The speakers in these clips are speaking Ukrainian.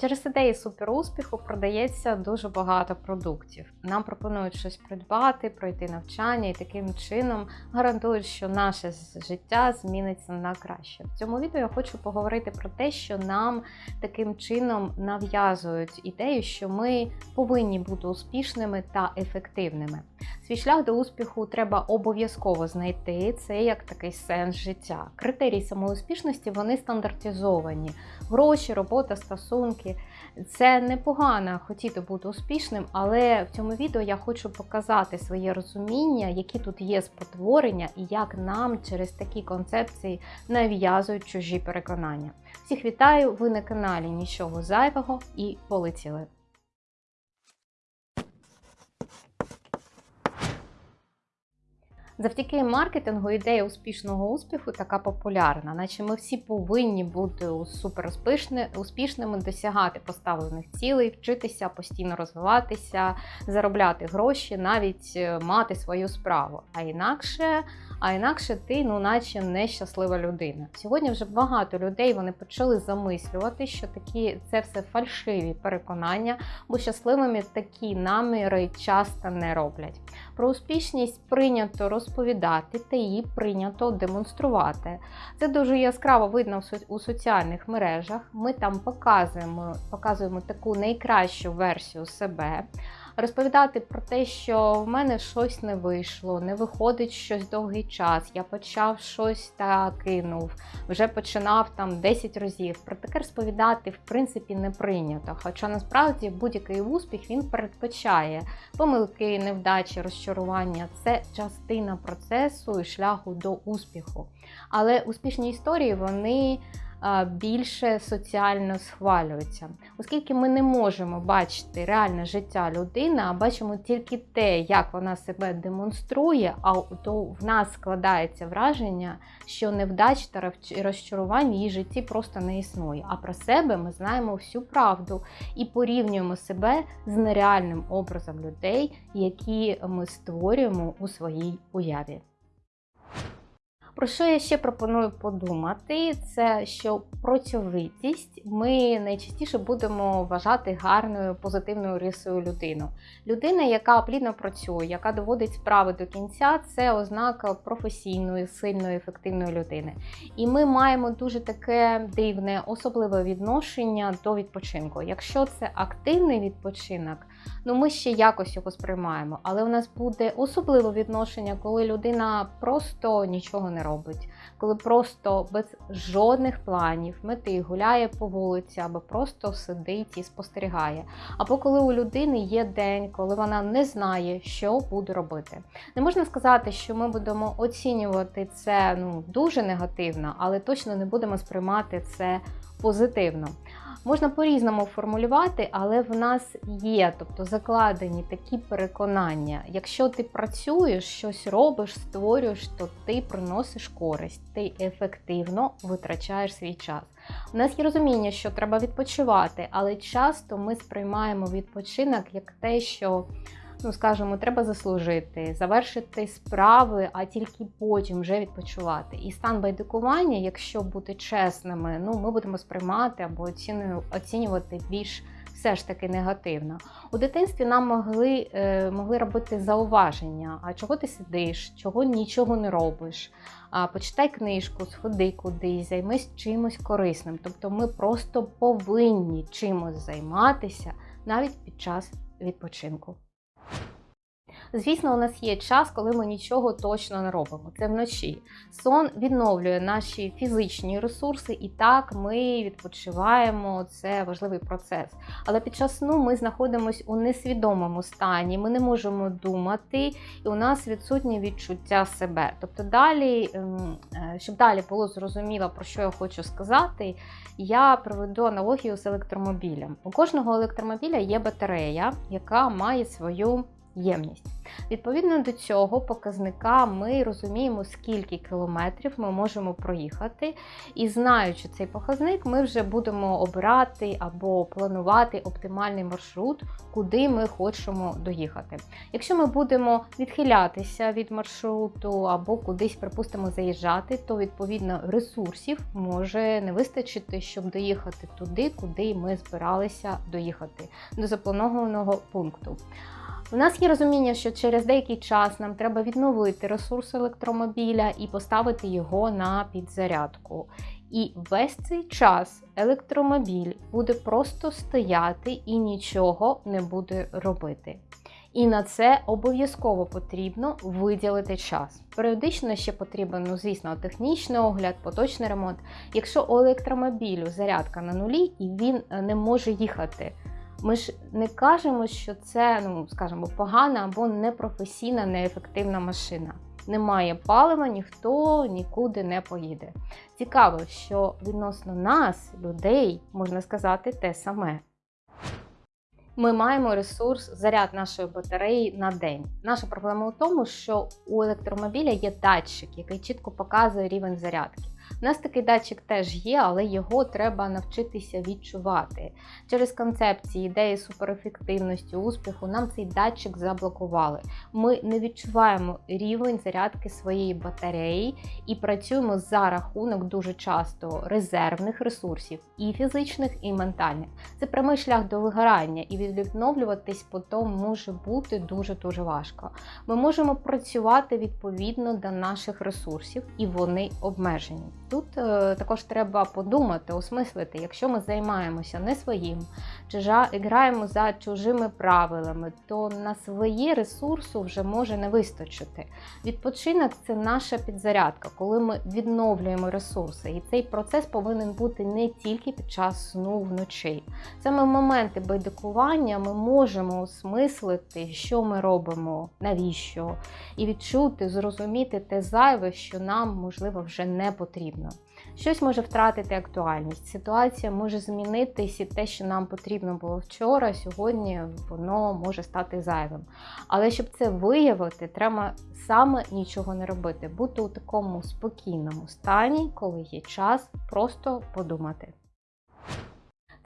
Через ідеї суперуспіху продається дуже багато продуктів. Нам пропонують щось придбати, пройти навчання і таким чином гарантують, що наше життя зміниться на краще. В цьому відео я хочу поговорити про те, що нам таким чином нав'язують ідею, що ми повинні бути успішними та ефективними. Свій шлях до успіху треба обов'язково знайти. Це як такий сенс життя. Критерії самоуспішності вони стандартизовані: гроші, робота, стосунки. Це непогано хотіти бути успішним, але в цьому відео я хочу показати своє розуміння, які тут є спотворення, і як нам через такі концепції нав'язують чужі переконання. Всіх вітаю! Ви на каналі Нічого зайвого і полетіли! Завдяки маркетингу ідея успішного успіху така популярна, наче ми всі повинні бути супер успішними, досягати поставлених цілей, вчитися, постійно розвиватися, заробляти гроші, навіть е, мати свою справу. А інакше а інакше ти, ну наче нещаслива людина. Сьогодні вже багато людей вони почали замислювати, що такі це все фальшиві переконання, бо щасливими такі наміри часто не роблять. Про успішність прийнято розповідати та її прийнято демонструвати. Це дуже яскраво видно у соціальних мережах. Ми там показуємо, показуємо таку найкращу версію себе розповідати про те, що в мене щось не вийшло, не виходить щось довгий час. Я почав щось та кинув, вже починав там 10 разів. Про таке розповідати в принципі не прийнято. Хоча насправді будь-який успіх він передбачає помилки, невдачі, розчарування це частина процесу і шляху до успіху. Але успішні історії вони більше соціально схвалюються. Оскільки ми не можемо бачити реальне життя людини, а бачимо тільки те, як вона себе демонструє, а то в нас складається враження, що невдач та розчарувань в її житті просто не існує. А про себе ми знаємо всю правду і порівнюємо себе з нереальним образом людей, які ми створюємо у своїй уяві. Про що я ще пропоную подумати? Це що працьовитість ми найчастіше будемо вважати гарною позитивною рисою людину. Людина, яка плідно працює, яка доводить справи до кінця, це ознака професійної, сильної, ефективної людини. І ми маємо дуже таке дивне, особливе відношення до відпочинку. Якщо це активний відпочинок, ну ми ще якось його сприймаємо, але у нас буде особливе відношення, коли людина просто нічого не робить, коли просто без жодних планів мети гуляє по вулиці або просто сидить і спостерігає. Або коли у людини є день, коли вона не знає, що буде робити. Не можна сказати, що ми будемо оцінювати це ну, дуже негативно, але точно не будемо сприймати це позитивно. Можна по-різному формулювати, але в нас є, тобто закладені такі переконання. Якщо ти працюєш, щось робиш, створюєш, то ти приносиш користь, ти ефективно витрачаєш свій час. У нас є розуміння, що треба відпочивати, але часто ми сприймаємо відпочинок як те, що ну скажімо, треба заслужити, завершити справи, а тільки потім вже відпочивати. І стан байдикування, якщо бути чесними, ну ми будемо сприймати або оцінювати більш все ж таки негативно. У дитинстві нам могли е, могли робити зауваження, а чого ти сидиш, чого нічого не робиш. А Почитай книжку, сходи кудись, займись чимось корисним. Тобто ми просто повинні чимось займатися навіть під час відпочинку. Звісно, у нас є час, коли ми нічого точно не робимо. Це вночі. Сон відновлює наші фізичні ресурси, і так ми відпочиваємо. Це важливий процес. Але під час сну ми знаходимося у несвідомому стані, ми не можемо думати, і у нас відсутнє відчуття себе. Тобто, далі, ем, е, щоб далі було зрозуміло, про що я хочу сказати, я проведу аналогію з електромобілем. У кожного електромобіля є батарея, яка має свою ємність. Відповідно до цього показника ми розуміємо, скільки кілометрів ми можемо проїхати, і знаючи цей показник, ми вже будемо обирати або планувати оптимальний маршрут, куди ми хочемо доїхати. Якщо ми будемо відхилятися від маршруту або кудись, припустимо, заїжджати, то відповідно ресурсів може не вистачити, щоб доїхати туди, куди ми збиралися доїхати до запланованого пункту. У нас є розуміння, що через деякий час нам треба відновити ресурс електромобіля і поставити його на підзарядку. І весь цей час електромобіль буде просто стояти і нічого не буде робити. І на це обов'язково потрібно виділити час. Періодично ще потрібен, ну звісно, технічний огляд, поточний ремонт. Якщо у електромобілю зарядка на нулі і він не може їхати. Ми ж не кажемо, що це, ну скажімо, погана або непрофесійна, неефективна машина. Немає палива, ніхто нікуди не поїде. Цікаво, що відносно нас, людей, можна сказати те саме. Ми маємо ресурс заряд нашої батареї на день. Наша проблема у тому, що у електромобіля є датчик, який чітко показує рівень зарядки. У нас такий датчик теж є, але його треба навчитися відчувати. Через концепції, ідеї суперефективності, успіху нам цей датчик заблокували. Ми не відчуваємо рівень зарядки своєї батареї і працюємо за рахунок дуже часто резервних ресурсів, і фізичних, і ментальних. Це прямий шлях до вигорання, і відновлюватись потім може бути дуже-дуже важко. Ми можемо працювати відповідно до наших ресурсів, і вони обмежені. Тут е, також треба подумати, осмислити, якщо ми займаємося не своїм, чи граємо за чужими правилами, то на свої ресурси вже може не вистачити. Відпочинок це наша підзарядка, коли ми відновлюємо ресурси. І цей процес повинен бути не тільки під час сну вночі. Саме в моменти байдикування ми можемо осмислити, що ми робимо, навіщо, і відчути, зрозуміти те зайве, що нам можливо вже не потрібно. Щось може втратити актуальність. Ситуація може змінитись, і те, що нам потрібно було вчора, сьогодні воно може стати зайвим. Але щоб це виявити, треба саме нічого не робити, бути у такому спокійному стані, коли є час просто подумати.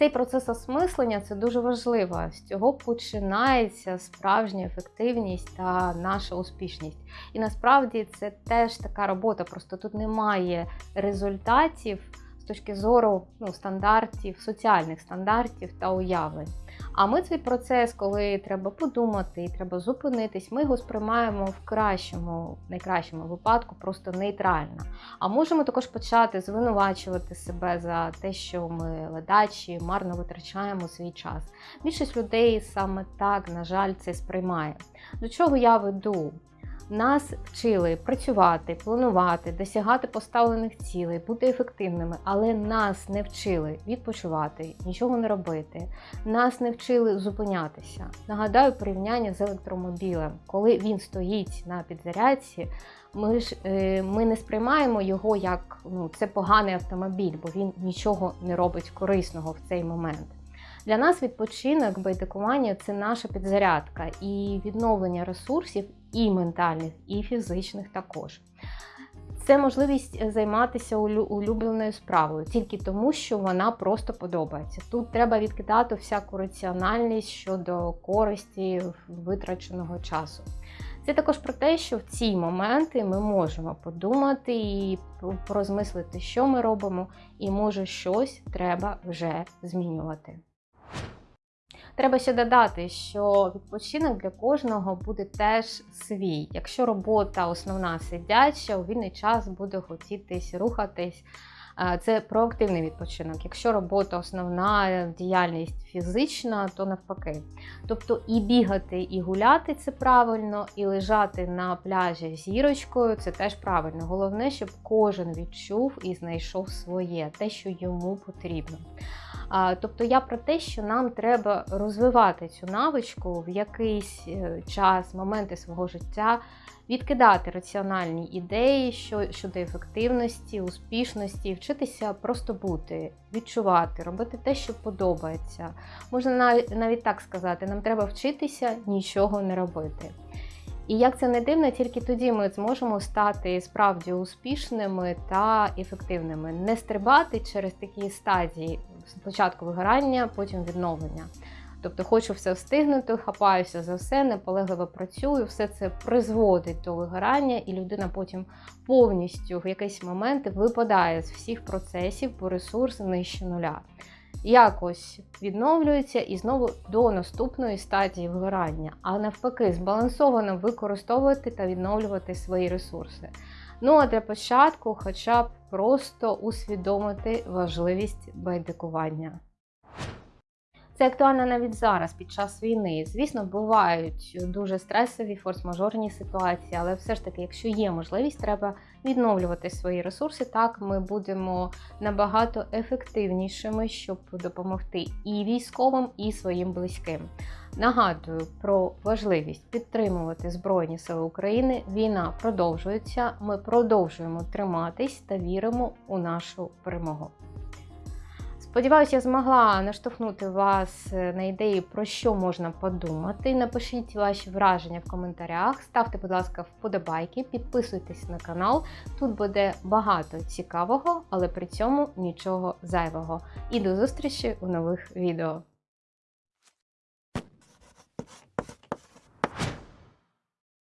Цей процес осмислення це дуже важливо. З цього починається справжня ефективність та наша успішність. І насправді це теж така робота. Просто тут немає результатів точки зору ну, стандартів, соціальних стандартів та уявлень. А ми цей процес, коли треба подумати і треба зупинитись, ми його сприймаємо в кращому, найкращому випадку, просто нейтрально. А можемо також почати звинувачувати себе за те, що ми ледачі, марно витрачаємо свій час. Більшість людей саме так, на жаль, це сприймає. До чого я веду? Нас вчили працювати, планувати, досягати поставлених цілей, бути ефективними, але нас не вчили відпочивати, нічого не робити. Нас не вчили зупинятися. Нагадаю, порівняння з електромобілем, коли він стоїть на підзарядці, ми ж е, ми не сприймаємо його як ну, це поганий автомобіль, бо він нічого не робить корисного в цей момент. Для нас відпочинок, байдикування це наша підзарядка і відновлення ресурсів і ментальних, і фізичних також. Це можливість займатися улюбленою справою тільки тому, що вона просто подобається. Тут треба відкидати всяку раціональність щодо користі витраченого часу. Це також про те, що в ці моменти ми можемо подумати і порозмислити, що ми робимо, і може щось треба вже змінювати. Треба ще додати, що відпочинок для кожного буде теж свій. Якщо робота основна сидяча, у вільний час буде хотітись рухатись. Це проактивний відпочинок. Якщо робота основна діяльність фізична, то навпаки. Тобто і бігати, і гуляти це правильно, і лежати на пляжі зірочкою це теж правильно. Головне, щоб кожен відчув і знайшов своє, те, що йому потрібно. Тобто я про те, що нам треба розвивати цю навичку в якийсь е, час, моменти свого життя відкидати раціональні ідеї щодо ефективності, успішності, вчитися просто бути, відчувати, робити те, що подобається. Можна навіть, так сказати, нам треба вчитися нічого не робити. І як це не дивно, тільки тоді ми зможемо стати справді успішними та ефективними, не стрибати через такі стадії спочатку вигорання, потім відновлення. Тобто хочу все встигнути, хапаюся за все, наполегливо працюю, все це призводить до вигорання, і людина потім повністю в якийсь момент випадає з всіх процесів, бо ресурс нижче нуля. Якось відновлюється і знову до наступної стадії вигорання, а навпаки, збалансовано використовувати та відновлювати свої ресурси. Ну а для початку, хоча б просто усвідомити важливість байдикування. Це актуально навіть зараз, під час війни. Звісно, бувають дуже стресові, форс-мажорні ситуації, але все ж таки, якщо є можливість, треба відновлювати свої ресурси. Так ми будемо набагато ефективнішими, щоб допомогти і військовим, і своїм близьким. Нагадую про важливість підтримувати Збройні Сили України. Війна продовжується. Ми продовжуємо триматись та віримо у нашу перемогу. Сподіваюся, я змогла наштовхнути вас е, на ідеї, про що можна подумати. Напишіть ваші враження в коментарях, ставте, будь ласка, вподобайки, підписуйтесь на канал. Тут буде багато цікавого, але при цьому нічого зайвого. І до зустрічі у нових відео.